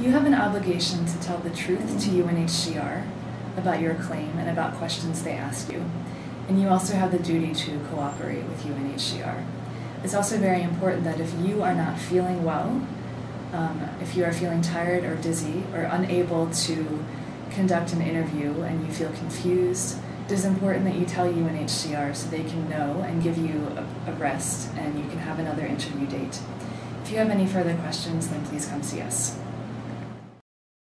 You have an obligation to tell the truth to UNHCR about your claim and about questions they ask you. And you also have the duty to cooperate with UNHCR. It's also very important that if you are not feeling well, um, if you are feeling tired or dizzy or unable to conduct an interview and you feel confused, it is important that you tell UNHCR so they can know and give you a, a rest and you can have another interview date. If you have any further questions, then please come see us.